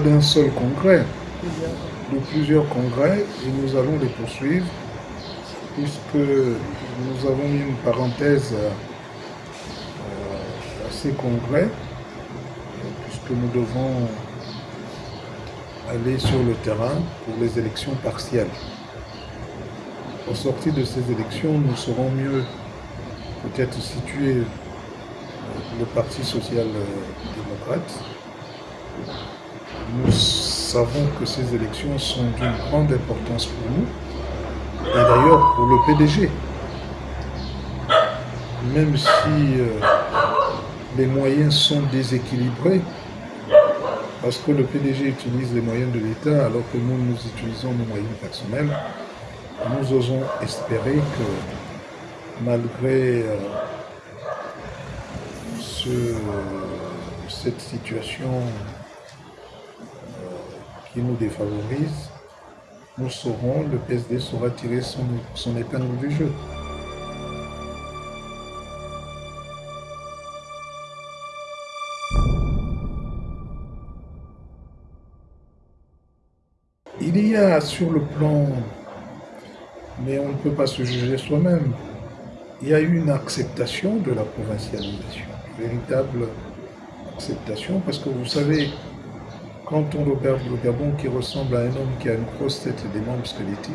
d'un seul congrès, de plusieurs congrès, et nous allons les poursuivre, puisque nous avons mis une parenthèse euh, à ces congrès, puisque nous devons aller sur le terrain pour les élections partielles. Au sortir de ces élections, nous serons mieux peut-être situer euh, le Parti social-démocrate. Nous savons que ces élections sont d'une grande importance pour nous, et d'ailleurs pour le PDG. Même si euh, les moyens sont déséquilibrés, parce que le PDG utilise les moyens de l'État alors que nous, nous utilisons nos moyens personnels, nous osons espérer que malgré euh, cette situation nous défavorise, nous saurons, le PSD saura tirer son, son épingle du jeu. Il y a sur le plan mais on ne peut pas se juger soi-même. Il y a eu une acceptation de la provincialisation, véritable acceptation, parce que vous savez, quand on regarde le Gabon qui ressemble à un homme qui a une grosse tête et des membres squelettiques,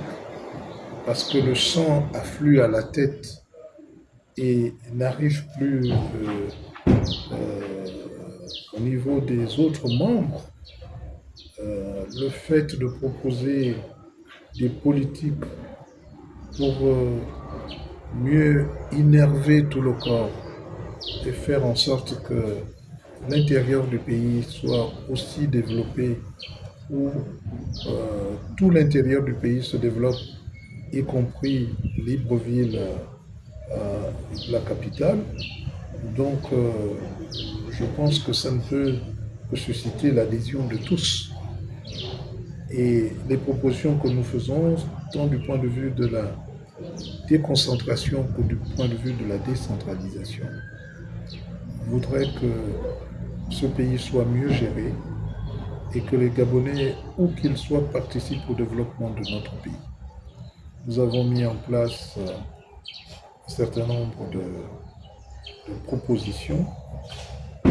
parce que le sang afflue à la tête et n'arrive plus euh, euh, au niveau des autres membres, euh, le fait de proposer des politiques pour mieux innerver tout le corps et faire en sorte que l'intérieur du pays soit aussi développé, où euh, tout l'intérieur du pays se développe, y compris Libreville, euh, la capitale. Donc, je pense que ça ne peut que susciter l'adhésion de tous. Et les propositions que nous faisons, tant du point de vue de la déconcentration que du point de vue de la décentralisation, voudraient que ce pays soit mieux géré et que les Gabonais, où qu'ils soient, participent au développement de notre pays. Nous avons mis en place euh, un certain nombre de, propositions euh,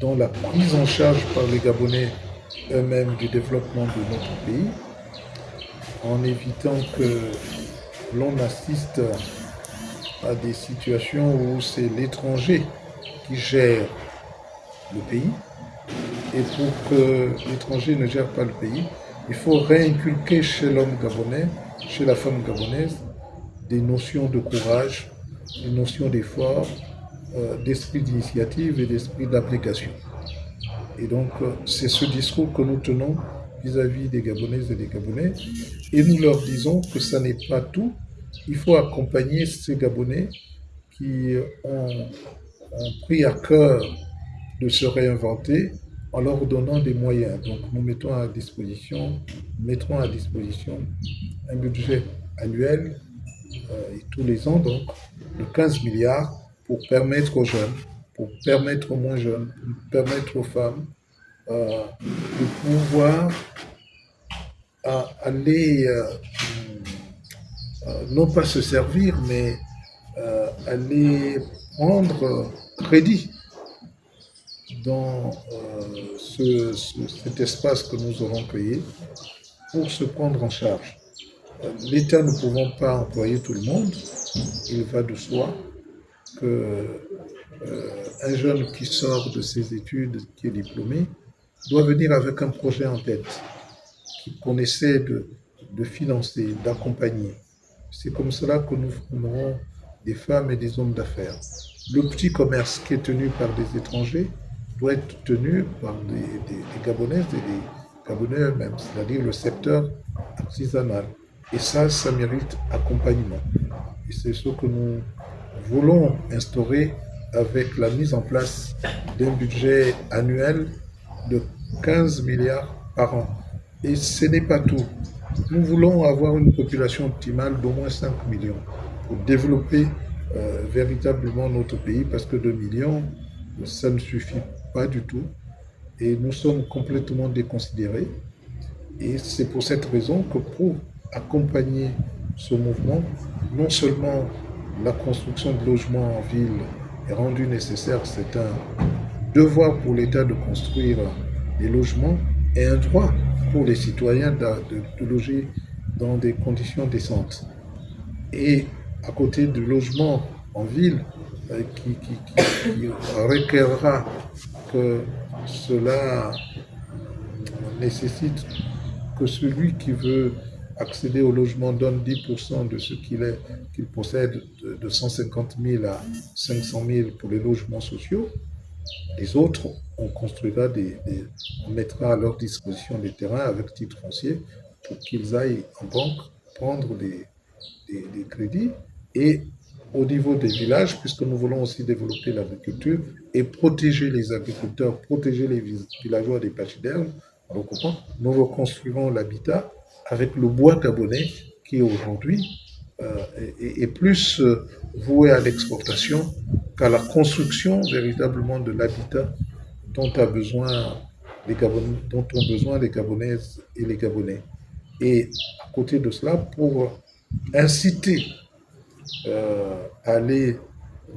dont la prise en charge par les Gabonais eux-mêmes du développement de notre pays, en évitant que l'on assiste à des situations où c'est l'étranger qui gère le pays. Et pour que l'étranger ne gère pas le pays, il faut réinculquer chez l'homme gabonais, chez la femme gabonaise, des notions de courage, des notions d'effort, euh, d'esprit d'initiative et d'esprit d'application. Et donc, euh, c'est ce discours que nous tenons vis-à-vis des Gabonaises et des Gabonais. Et nous leur disons que ça n'est pas tout. Il faut accompagner ces Gabonais qui ont, pris à cœur de se réinventer en leur donnant des moyens. Donc, nous mettons à disposition, mettrons à disposition un budget annuel euh, et tous les ans, donc, de 15 milliards pour permettre aux jeunes pour permettre aux moins jeunes, pour permettre aux femmes euh, de pouvoir euh, aller, non pas se servir, mais aller prendre crédit dans cet espace que nous aurons créé pour se prendre en charge. L'État ne pouvant pas employer tout le monde, il va de soi que euh, un jeune qui sort de ses études, qui est diplômé, doit venir avec un projet en tête qu'on essaie de financer, d'accompagner. C'est comme cela que nous formerons des femmes et des hommes d'affaires. Le petit commerce qui est tenu par des étrangers doit être tenu par des, des, Gabonaises et des Gabonais eux-mêmes, c'est-à-dire le secteur artisanal. Et ça, ça mérite accompagnement. Et c'est ce que nous voulons instaurer avec la mise en place d'un budget annuel de 15 milliards par an. Et ce n'est pas tout. Nous voulons avoir une population optimale d'au moins 5 millions pour développer euh, véritablement notre pays parce que 2 millions, ça ne suffit pas du tout. et nous sommes complètement déconsidérés. Et c'est pour cette raison que pour accompagner ce mouvement, non seulement la construction de logements en ville est rendue nécessaire, c'est un devoir pour l'État de construire des logements et un droit pour les citoyens de, loger dans des conditions décentes. Et à côté du logement en ville, euh, qui, qui requerra que cela nécessite que celui qui veut accéder au logement donne 10% de ce qu'il qu'il possède, de, 150 000 à 500 000 pour les logements sociaux. Les autres, on construira des, on mettra à leur disposition des terrains avec titre foncier pour qu'ils aillent en banque prendre des, des crédits. Et au niveau des villages, puisque nous voulons aussi développer l'agriculture et protéger les agriculteurs, protéger les villageois des pachydermes, nous reconstruirons l'habitat avec le bois gabonais qui aujourd'hui euh, est, plus euh, voué à l'exportation qu'à la construction véritablement de l'habitat dont, a besoin les dont ont besoin les Gabonaises et les Gabonais. Et à côté de cela, pour inciter aller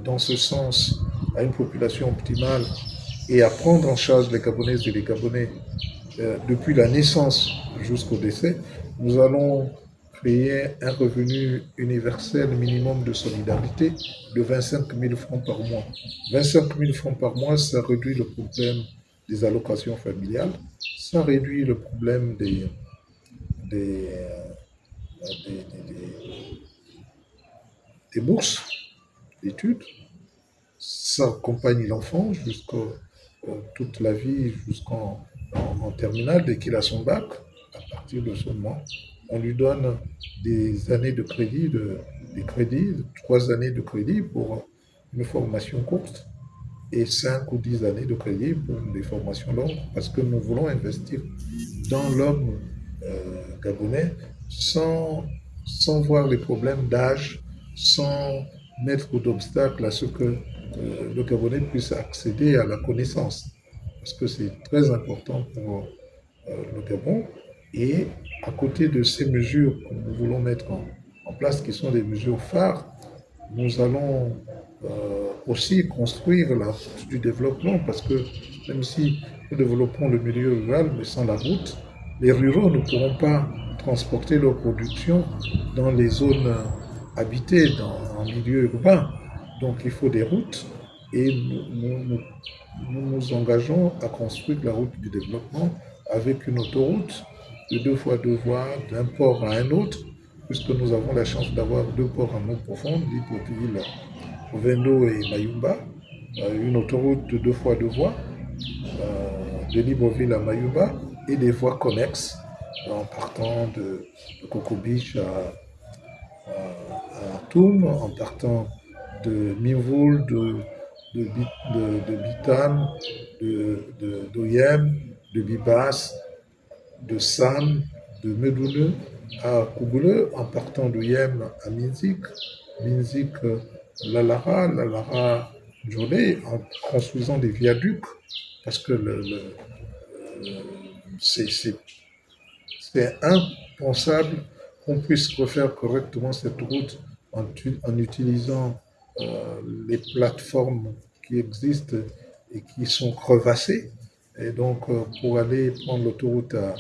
dans ce sens à une population optimale et à prendre en charge les Gabonaises et les Gabonais euh, depuis la naissance jusqu'au décès, nous allons créer un revenu universel minimum de solidarité de 25 000 francs par mois. 25 000 francs par mois, ça réduit le problème des allocations familiales, ça réduit le problème des, des, euh, des, bourses d'études, ça accompagne l'enfant jusqu'à euh, toute la vie, jusqu'en en, terminale, dès qu'il a son bac, à partir de ce moment, on lui donne des années de crédit, de, des crédits, trois années de crédit pour une formation courte et cinq ou dix années de crédit pour des formations longues, parce que nous voulons investir dans l'homme euh, gabonais sans, sans voir les problèmes d'âge, sans mettre d'obstacles à ce que euh, le Gabonais puisse accéder à la connaissance parce que c'est très important pour euh, le Gabon. Et à côté de ces mesures que nous voulons mettre en, place, qui sont des mesures phares, nous allons euh, aussi construire la route du développement, parce que même si nous développons le milieu rural, mais sans la route, les ruraux ne pourront pas transporter leur production dans les zones habitées, dans, en milieu urbain. Donc il faut des routes et nous, nous, engageons à construire la route du développement avec une autoroute de deux fois deux voies d'un port à un autre, puisque nous avons la chance d'avoir deux ports en eau profonde, Libreville, Vendo et Mayumba, euh, une autoroute de deux fois deux voies euh, de Libreville à Mayumba et des voies connexes en partant de Coco Beach à, à, Toum, en partant de Mimvoul, de de, de, Bitam, de, d'Oyem, de, Bibas, de Sam, de Medoune à Kougoule, en partant d'Oyem à Minzik, Minzik, Lalara, Lalara, Djolé, en construisant des viaducs, parce que le, c'est impensable qu'on puisse refaire correctement cette route en, utilisant euh, les plateformes qui existent et qui sont crevassées. Et donc, euh, pour aller prendre l'autoroute à,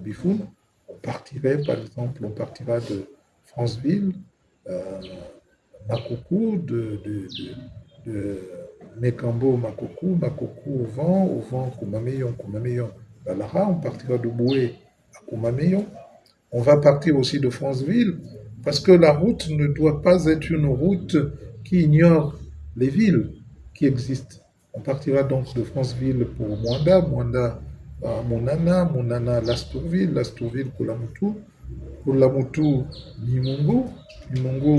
Bifoun, on partirait, par exemple, on partira de Franceville, euh, de, Mekambo, Makoko, Makoko au vent, au vent, Koumameyon, Koumameyon, Balara, on partira de Boué à Koumameyon. On va partir aussi de Franceville, parce que la route ne doit pas être une route qui ignore les villes qui existent. On partira donc de Franceville pour Mwanda, Mwanda à Monana, Monana Lastourville, Lastourville pour Lamutu, pour Lamutu Limongo, Limongo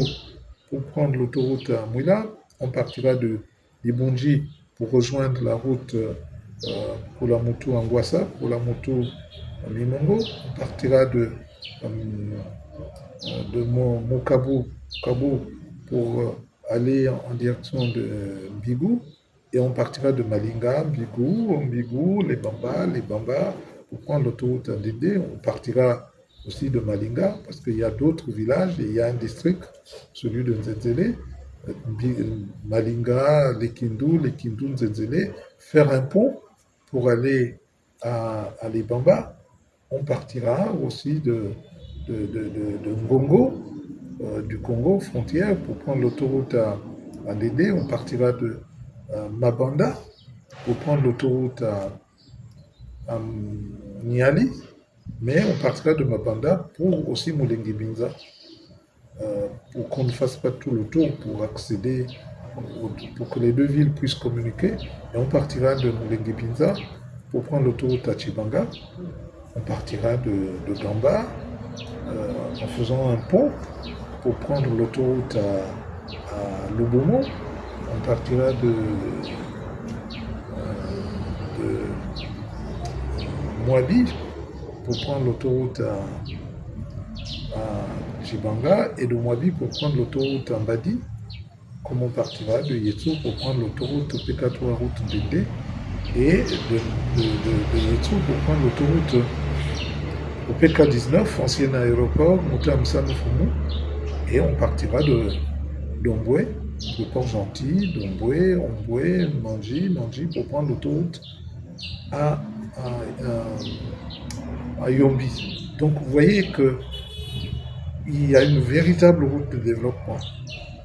pour prendre l'autoroute à Mouila. On partira de Libonji pour rejoindre la route euh, pour Lamutu Anguassa, pour Lamutu Limongo. On partira de, euh, de Mokabu, pour euh, aller en direction de Bigou et on partira de Malinga, Mbigou, Mbigou, les Bambas, les Bambas, pour prendre l'autoroute Ndédé. On partira aussi de Malinga, parce qu'il y a d'autres villages, et il y a un district, celui de Nzenzele, Malinga, les Kindu, les Kindu, Nzenzele, faire un pont pour aller à, à les Bambas. On partira aussi de, de, Ngongo, euh, du Congo, frontière, pour prendre l'autoroute à, à. On partira de Mabanda pour prendre l'autoroute à, Niali, mais on partira de Mabanda pour aussi Moulengi Binza, euh, pour qu'on ne fasse pas tout le tour pour accéder, pour que les deux villes puissent communiquer. Et on partira de Moulengi Binza pour prendre l'autoroute à Chibanga. On partira de, Gamba euh, en faisant un pont pour prendre l'autoroute à, à. On partira de, euh, de Moabi pour prendre l'autoroute à, à et de Moabi pour prendre l'autoroute à Mbadi, comme on partira de Yetsu pour prendre l'autoroute PK3 route Dende et de, de, de, de Yetsu pour prendre l'autoroute au PK19, ancien aéroport, Moutam Fumu, et on partira de d'Omboué, de Port-Gentil, d'Omboué, Omboué, Manji, Manji, pour prendre l'autoroute à, à, à, à Yombi. Donc vous voyez que il y a une véritable route de développement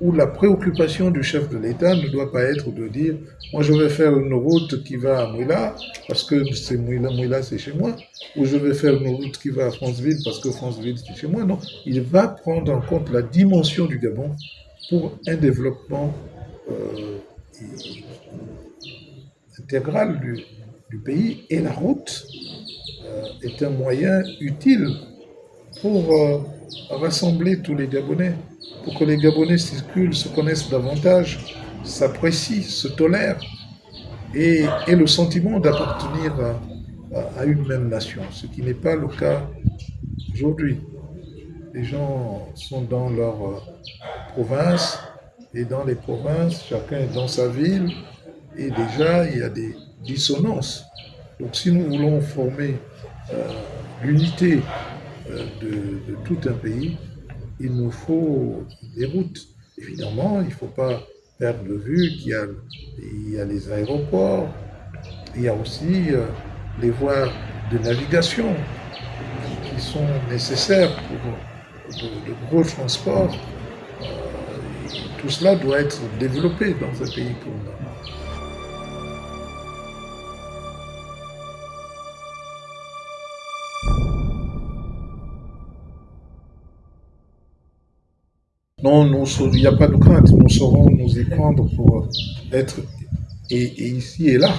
où la préoccupation du chef de l'État ne doit pas être de dire moi je vais faire une route qui va à Mouila parce que c'est Mouila, Mouila c'est chez moi, ou je vais faire une route qui va à Franceville parce que Franceville c'est chez moi. Non, il va prendre en compte la dimension du Gabon pour un développement euh, intégral du, pays et la route euh, est un moyen utile pour euh, rassembler tous les Gabonais pour que les Gabonais circulent, se connaissent davantage, s'apprécient, se tolèrent et aient le sentiment d'appartenir à, une même nation, ce qui n'est pas le cas aujourd'hui. Les gens sont dans leur euh, province et dans les provinces, chacun est dans sa ville et déjà il y a des dissonances. Donc si nous voulons former euh, l'unité euh, de tout un pays, il nous faut des routes. Évidemment, il ne faut pas perdre de vue qu'il y a, les aéroports, il y a aussi euh, les voies de navigation qui sont nécessaires pour de, de gros transports. Euh, tout cela doit être développé dans un pays comme nous. Il n'y a pas de crainte. Nous saurons nous y prendre pour être et, et, ici et là.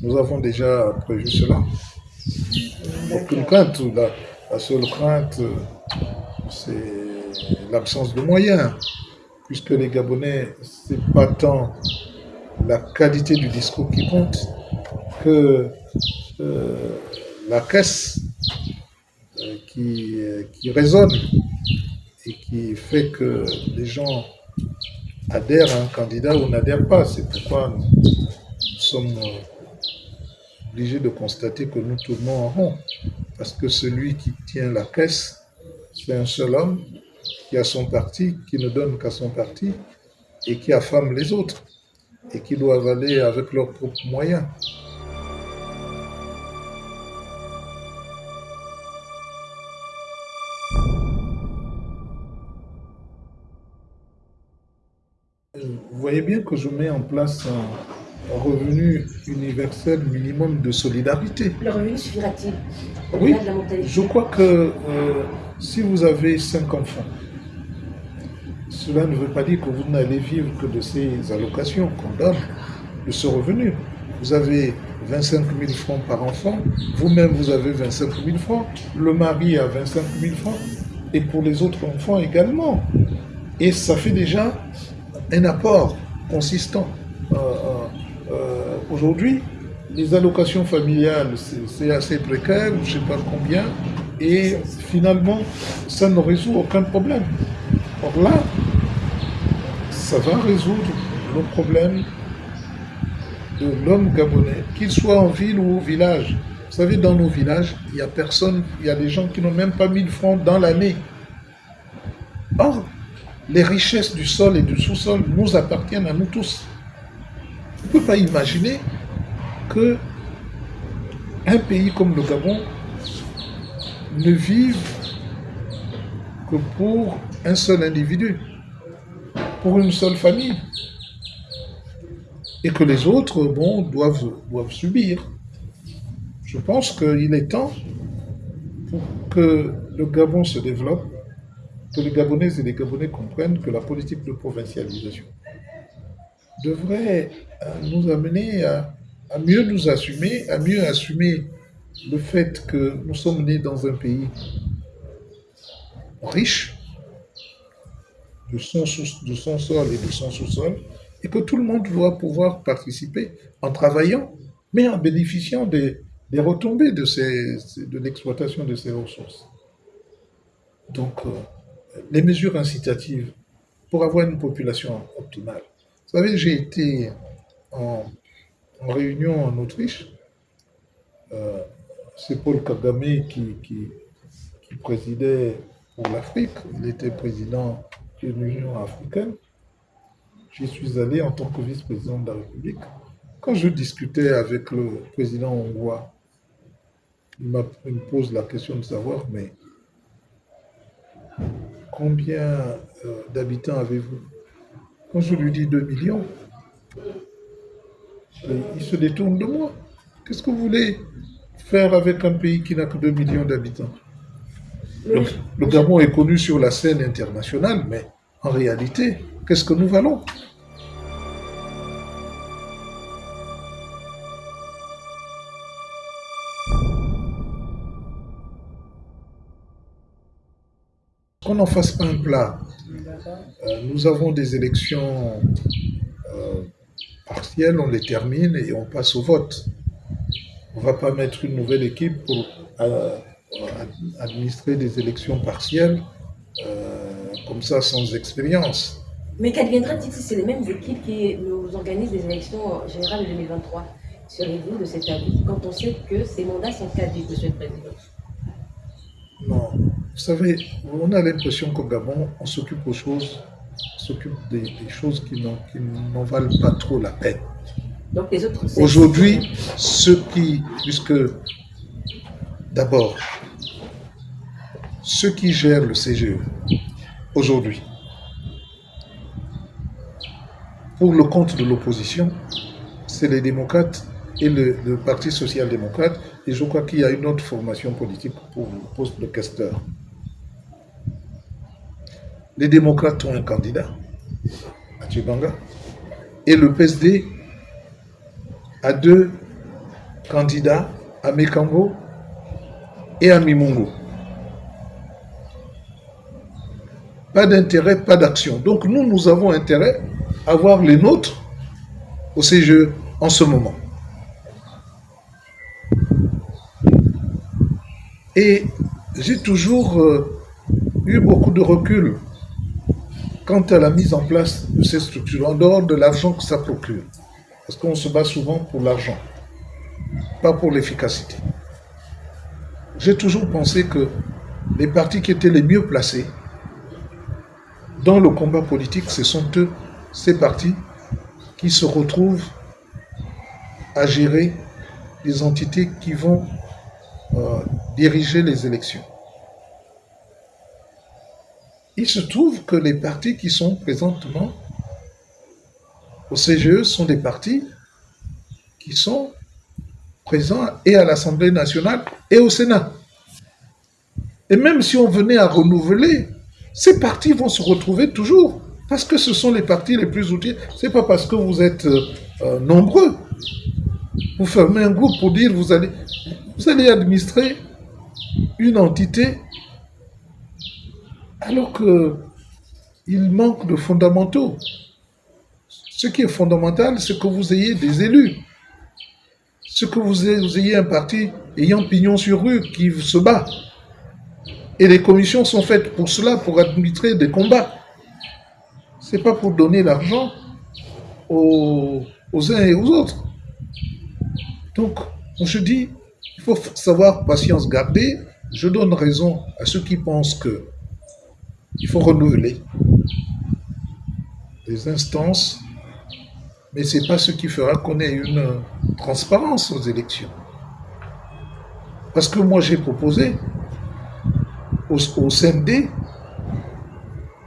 Nous avons déjà prévu cela. Aucune crainte. La, la seule crainte, c'est l'absence de moyens. Puisque les Gabonais, c'est pas tant la qualité du discours qui compte que euh, la caisse euh, qui, qui résonne et qui fait que les gens adhèrent à un candidat ou n'adhèrent pas. C'est pourquoi nous sommes obligés de constater que nous tournons en rond. Parce que celui qui tient la caisse, c'est un seul homme qui a son parti, qui ne donne qu'à son parti et qui affame les autres et qui doivent aller avec leurs propres moyens. Voyez bien que je mets en place un revenu universel minimum de solidarité. Le revenu suffira-t-il Oui, je crois que euh, si vous avez cinq enfants, cela ne veut pas dire que vous n'allez vivre que de ces allocations qu'on donne, de ce revenu. Vous avez 25 000 francs par enfant, vous-même vous avez 25 000 francs, le mari a 25 000 francs, et pour les autres enfants également. Et ça fait déjà un apport consistant. Euh, euh, euh, Aujourd'hui, les allocations familiales, c'est assez précaire, je ne sais pas combien, et finalement, ça ne résout aucun problème. Or là, ça va résoudre le problème de l'homme gabonais, qu'il soit en ville ou au village. Vous savez, dans nos villages, il n'y a personne, il y a des gens qui n'ont même pas 1000 francs dans l'année. Les richesses du sol et du sous-sol nous appartiennent à nous tous. On ne peut pas imaginer que un pays comme le Gabon ne vive que pour un seul individu, pour une seule famille, et que les autres, bon, doivent, doivent subir. Je pense qu'il est temps pour que le Gabon se développe, que les Gabonaises et les Gabonais comprennent que la politique de provincialisation devrait euh, nous amener à, mieux nous assumer, à mieux assumer le fait que nous sommes nés dans un pays riche de son, de son sol et de son sous-sol, et que tout le monde doit pouvoir participer en travaillant, mais en bénéficiant des, retombées de l'exploitation de ces ressources. Donc, euh, les mesures incitatives pour avoir une population optimale. Vous savez, j'ai été en, réunion en Autriche. Euh, C'est Paul Kagame qui, présidait pour l'Afrique. Il était président de l'Union africaine. J'y suis allé en tant que vice-président de la République. Quand je discutais avec le président hongrois, il, me pose la question de savoir, mais combien euh, d'habitants avez-vous? Quand je lui dis 2 millions, il se détourne de moi. Qu'est-ce que vous voulez faire avec un pays qui n'a que 2 millions d'habitants? Le, le Gabon est connu sur la scène internationale, mais en réalité, qu'est-ce que nous valons? Qu'on n'en fasse pas un plat. Euh, nous avons des élections euh, partielles, on les termine et on passe au vote. On ne va pas mettre une nouvelle équipe pour euh, administrer des élections partielles comme ça sans expérience. Mais qu'adviendra si c'est les mêmes équipes qui nous organisent les élections générales de 2023 Serez-vous de cet avis quand on sait que ces mandats sont caducs, Monsieur le Président? Non. Vous savez, on a l'impression qu'au Gabon, on s'occupe aux choses, on s'occupe des, des, choses qui n'en valent pas trop la peine. Aujourd'hui, ceux qui, puisque d'abord, ceux qui gèrent le CGE aujourd'hui, pour le compte de l'opposition, c'est les démocrates et le, le Parti social-démocrate, et je crois qu'il y a une autre formation politique pour le poste de questeur. Les démocrates ont un candidat, Atibanga, et le PSD a deux candidats, à Mekambo et à Mimungo. Pas d'intérêt, pas d'action. Donc nous, nous avons intérêt à voir les nôtres au CGE en ce moment. Et j'ai toujours euh, eu beaucoup de recul quant à la mise en place de ces structures, en dehors de l'argent que ça procure. Parce qu'on se bat souvent pour l'argent, pas pour l'efficacité. J'ai toujours pensé que les partis qui étaient les mieux placés dans le combat politique, ce sont eux, ces partis, qui se retrouvent à gérer les entités qui vont euh, diriger les élections. Il se trouve que les partis qui sont présentement au CGE sont des partis qui sont présents et à l'Assemblée nationale et au Sénat. Et même si on venait à renouveler, ces partis vont se retrouver toujours parce que ce sont les partis les plus utiles. C'est pas parce que vous êtes euh, nombreux. Vous fermez un groupe pour dire vous allez, vous allez administrer une entité alors qu'il manque de fondamentaux. Ce qui est fondamental, c'est que vous ayez des élus. Ce que vous ayez un parti ayant pignon sur rue qui se bat. Et les commissions sont faites pour cela, pour administrer des combats. C'est pas pour donner l'argent aux, aux uns et aux autres. Donc, je dis, il faut savoir patience garder. Je donne raison à ceux qui pensent que il faut renouveler les instances, mais ce n'est pas ce qui fera qu'on ait une transparence aux élections. Parce que moi, j'ai proposé au, au CND,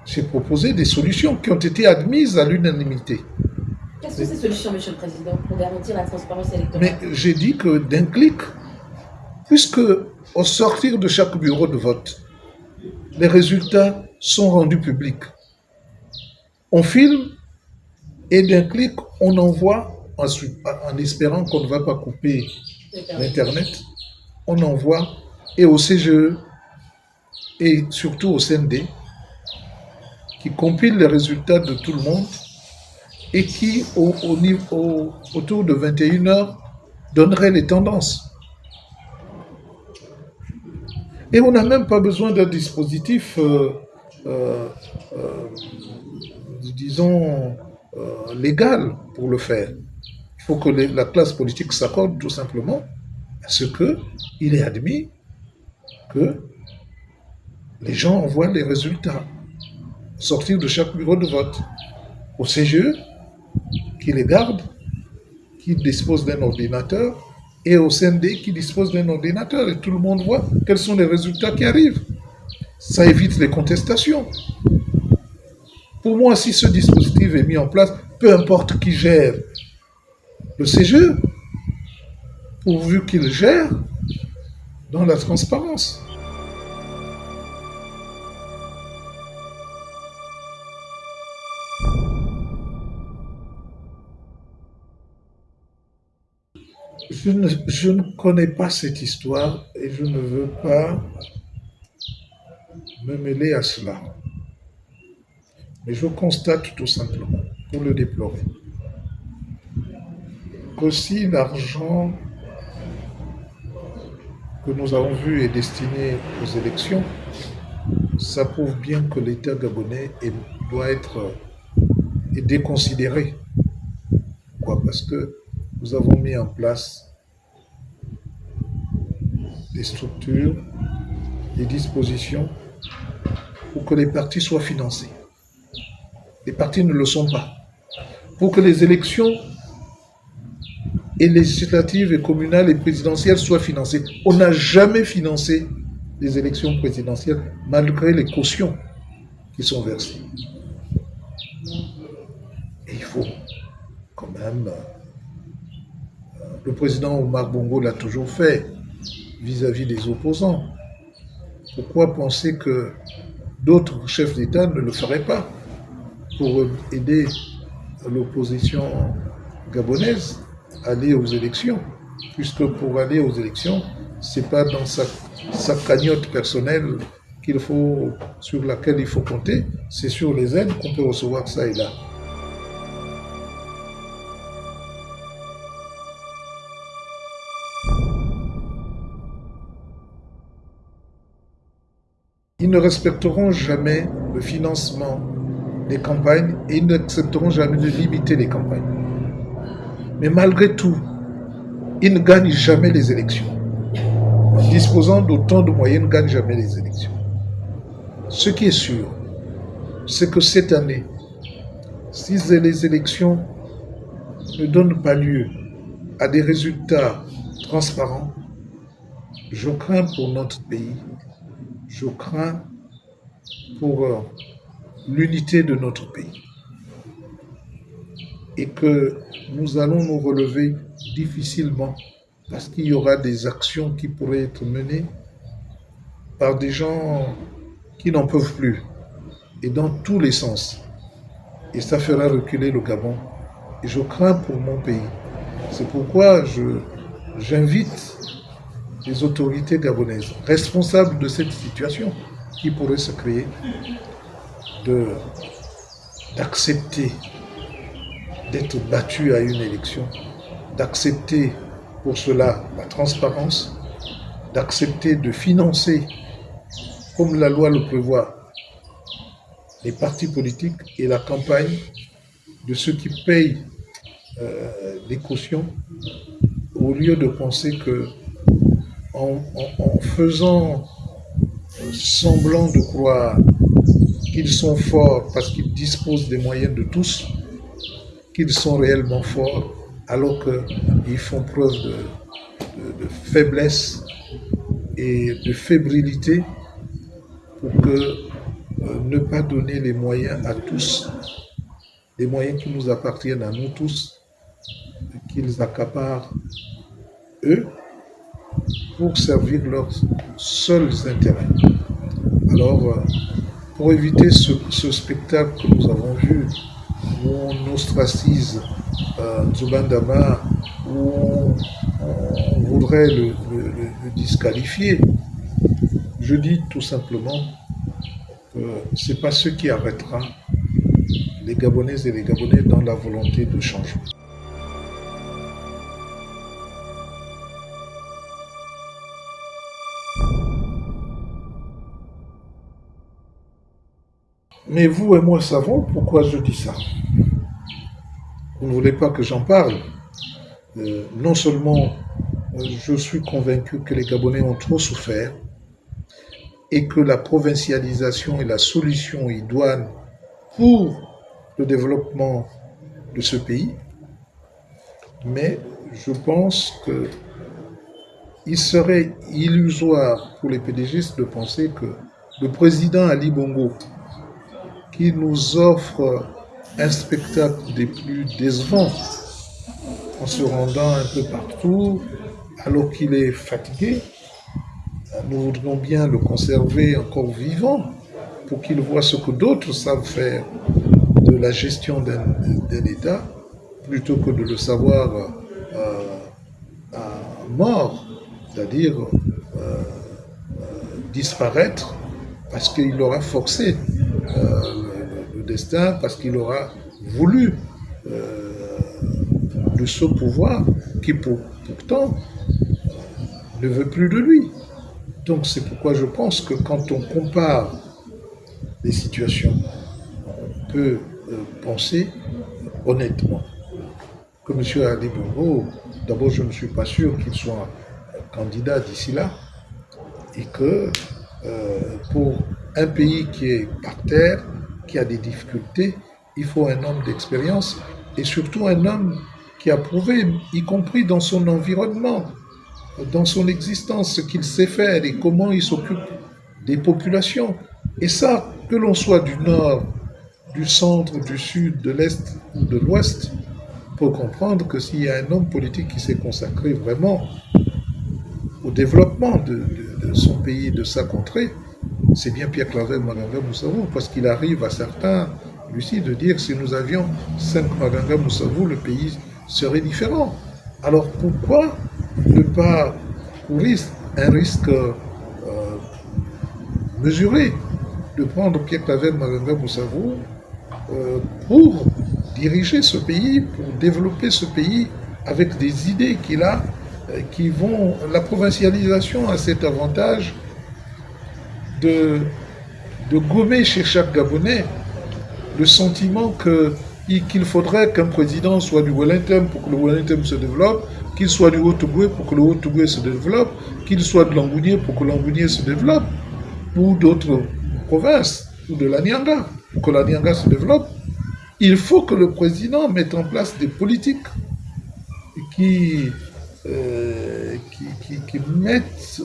j'ai proposé des solutions qui ont été admises à l'unanimité. Quelles sont ces solutions, Monsieur le Président, pour garantir la transparence électorale? Mais j'ai dit que d'un clic, puisque au sortir de chaque bureau de vote, les résultats sont rendus publics. On filme et d'un clic, on envoie, en espérant qu'on ne va pas couper l'Internet, on envoie et au CGE et surtout au CND qui compile les résultats de tout le monde et qui, au, niveau, autour de 21 heures, donnerait les tendances. Et on n'a même pas besoin d'un dispositif, euh, disons, légal pour le faire. Il faut que la classe politique s'accorde tout simplement à ce qu'il est admis que les gens envoient les résultats sortir de chaque bureau de vote au CGE qui les garde, qui dispose d'un ordinateur, et au CND qui dispose d'un ordinateur. Et tout le monde voit quels sont les résultats qui arrivent. Ça évite les contestations. Pour moi, si ce dispositif est mis en place, peu importe qui gère le CGE, pourvu qu'il gère dans la transparence. je ne, connais pas cette histoire et je ne veux pas me mêler à cela. Mais je constate tout simplement, pour le déplorer, que si l'argent que nous avons vu est destiné aux élections, ça prouve bien que l'État gabonais doit être déconsidéré. Pourquoi? Parce que nous avons mis en place des structures, des dispositions pour que les partis soient financés. Les partis ne le sont pas. Pour que les élections législatives et communales et présidentielles soient financées. On n'a jamais financé les élections présidentielles malgré les cautions qui sont versées. Et il faut quand même... Euh, le président Omar Bongo l'a toujours fait vis-à-vis des opposants. Pourquoi penser que d'autres chefs d'État ne le feraient pas pour aider l'opposition gabonaise à aller aux élections Puisque pour aller aux élections, c'est pas dans sa, sa cagnotte personnelle qu'il faut, sur laquelle il faut compter, c'est sur les aides qu'on peut recevoir ça et là. Ne respecteront jamais le financement des campagnes et ils n'accepteront jamais de limiter les campagnes. Mais malgré tout, ils ne gagnent jamais les élections. Disposant d'autant de moyens, ils ne gagnent jamais les élections. Ce qui est sûr, c'est que cette année, si les élections ne donnent pas lieu à des résultats transparents, je crains pour notre pays je crains pour euh, l'unité de notre pays. Et que nous allons nous relever difficilement parce qu'il y aura des actions qui pourraient être menées par des gens qui n'en peuvent plus et dans tous les sens. Et ça fera reculer le Gabon. Et je crains pour mon pays. C'est pourquoi j'invite les autorités gabonaises responsables de cette situation qui pourrait se créer d'accepter d'être battu à une élection, d'accepter pour cela la transparence, d'accepter de financer, comme la loi le prévoit, les partis politiques et la campagne de ceux qui payent euh, les cautions au lieu de penser que en, faisant semblant de croire qu'ils sont forts parce qu'ils disposent des moyens de tous, qu'ils sont réellement forts, alors qu'ils font preuve de, faiblesse et de fébrilité pour euh, ne pas donner les moyens à tous, les moyens qui nous appartiennent à nous tous, qu'ils accaparent eux pour servir leurs seuls intérêts. Alors, euh, pour éviter ce, spectacle que nous avons vu, où on ostracise euh, Zubandama, où on, voudrait le, disqualifier, je dis tout simplement que ce n'est pas ce qui arrêtera les Gabonaises et les Gabonais dans la volonté de changement. Mais vous et moi savons pourquoi je dis ça. Vous ne voulez pas que j'en parle. Euh, non seulement euh, je suis convaincu que les Gabonais ont trop souffert et que la provincialisation est la solution idoine pour le développement de ce pays, mais je pense que il serait illusoire pour les PDGistes de penser que le président Ali Bongo, qui nous offre un spectacle des plus décevants en se rendant un peu partout alors qu'il est fatigué. Nous voudrions bien le conserver encore vivant pour qu'il voit ce que d'autres savent faire de la gestion d'un État plutôt que de le savoir euh, mort, c'est-à-dire euh, euh, disparaître parce qu'il aura forcé parce qu'il aura voulu de ce pouvoir qui pourtant ne veut plus de lui. Donc c'est pourquoi je pense que quand on compare les situations, on peut euh, penser honnêtement que M. Ali Bongo, d'abord je ne suis pas sûr qu'il soit candidat d'ici là, et que euh, pour un pays qui est par terre, qui a des difficultés, il faut un homme d'expérience et surtout un homme qui a prouvé, y compris dans son environnement, dans son existence, ce qu'il sait faire et comment il s'occupe des populations. Et ça, que l'on soit du nord, du centre, du sud, de l'est ou de l'ouest, pour comprendre que s'il y a un homme politique qui s'est consacré vraiment au développement de, son pays, de sa contrée, c'est bien Pierre Claver Maganga Moussavou, parce qu'il arrive à certains, Lucie, de dire si nous avions cinq Maganga Moussavou, le pays serait différent. Alors pourquoi ne pas courir un risque euh, mesuré de prendre Pierre Claver Maganga Moussavou euh, pour diriger ce pays, pour développer ce pays avec des idées qu'il a euh, qui vont... La provincialisation a cet avantage de, gommer chez chaque Gabonais le sentiment qu'il faudrait qu'un président soit du Wellington pour que le Wellington se développe, qu'il soit du Haut-Tougoué pour que le Haut-Tougoué se développe, qu'il soit de l'Angounier pour que l'Angounier se développe, ou d'autres provinces, ou de la Nyanga pour que la Nyanga se développe. Il faut que le président mette en place des politiques qui, euh, qui, qui, mettent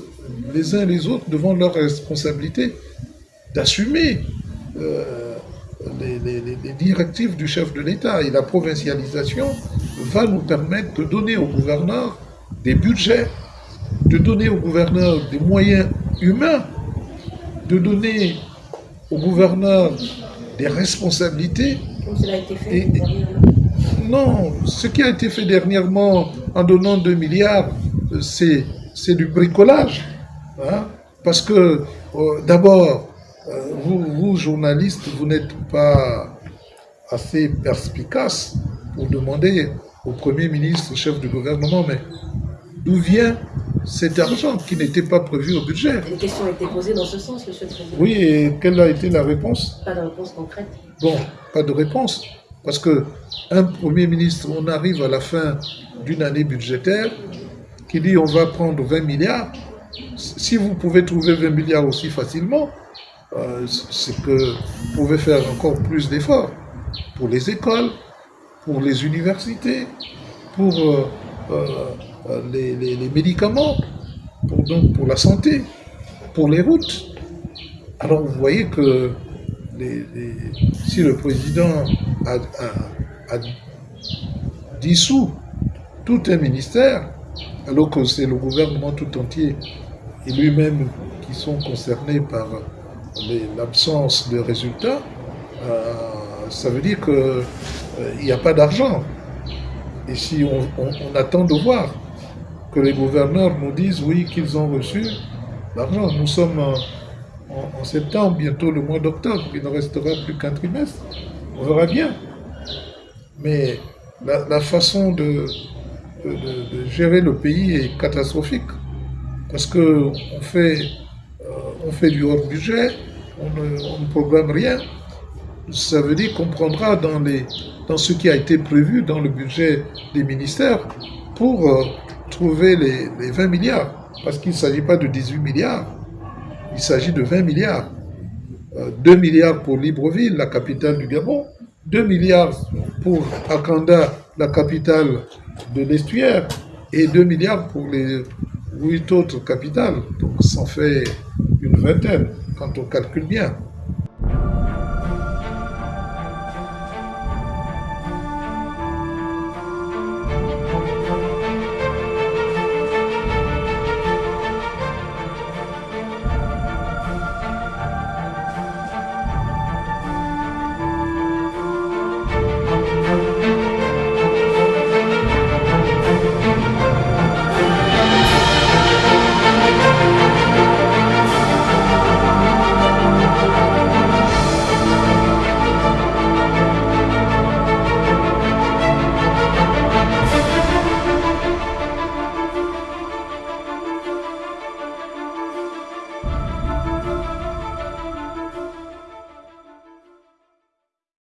les uns les autres devant leur responsabilité d'assumer. Euh, les, directives du chef de l'État et la provincialisation va nous permettre de donner aux gouverneurs des budgets, de donner aux gouverneurs des moyens humains, de donner aux gouverneurs des responsabilités. Comme cela a été fait Non, ce qui a été fait dernièrement en donnant 2 milliards, c'est du bricolage. Hein, parce que, euh, d'abord, euh, vous, vous, journalistes, vous n'êtes pas assez perspicace pour demander au Premier ministre, chef du gouvernement, mais d'où vient cet argent qui n'était pas prévu au budget? Les questions ont été posées dans ce sens, Monsieur le Président. Oui, et quelle a été la réponse? Pas de réponse concrète. Bon, pas de réponse. Parce que un Premier ministre, on arrive à la fin d'une année budgétaire, qui dit on va prendre 20 milliards, si vous pouvez trouver 20 milliards aussi facilement, euh, c'est que vous pouvez faire encore plus d'efforts pour les écoles, pour les universités, pour euh, euh, les, médicaments, pour, donc pour la santé, pour les routes. Alors vous voyez que si le président a, a dissous tout un ministère, alors que c'est le gouvernement tout entier et lui-même qui sont concernés par l'absence de résultats, euh, ça veut dire qu'il euh, n'y a pas d'argent. Et si on, attend de voir que les gouverneurs nous disent oui qu'ils ont reçu l'argent, nous sommes en, septembre, bientôt le mois d'octobre, il ne restera plus qu'un trimestre, on verra bien. Mais la, façon de, de, gérer le pays est catastrophique. Parce qu'on fait, euh, fait du hors-budget, on ne, programme rien. Ça veut dire qu'on prendra dans ce qui a été prévu dans le budget des ministères pour euh, trouver les, 20 milliards. Parce qu'il ne s'agit pas de 18 milliards, il s'agit de 20 milliards. 2 euh, milliards pour Libreville, la capitale du Gabon, 2 milliards pour Akanda, la capitale de l'estuaire, et 2 milliards pour les huit autres capitales. Donc ça fait une vingtaine, quand on calcule bien.